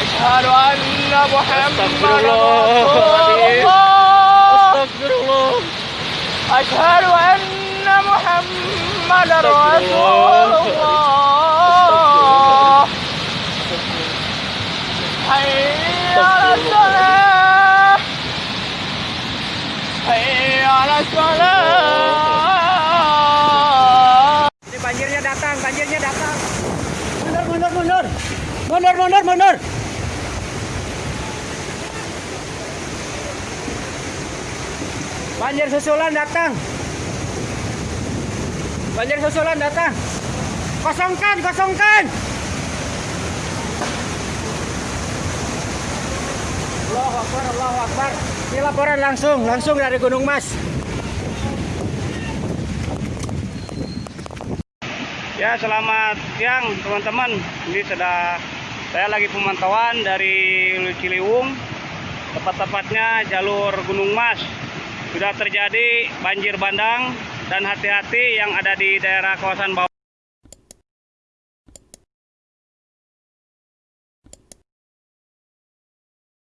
أشهد أن محمد رسول الله أشهد أن محمد رسول الله. حي على الصلاة. حي على الصلاة. Datang, banjirnya datang. Mundur, mundur, mundur. Mundur, mundur, mundur. Banjir susulan datang. Banjir susulan datang. Kosongkan, kosongkan. Allahu Akbar, Allahu Akbar. Ini laporan langsung, langsung dari Gunung Mas. Ya selamat siang teman-teman. Ini sudah saya lagi pemantauan dari Ciliwung, tepat-tepatnya jalur Gunung Mas. Sudah terjadi banjir bandang dan hati-hati yang ada di daerah kawasan bawah.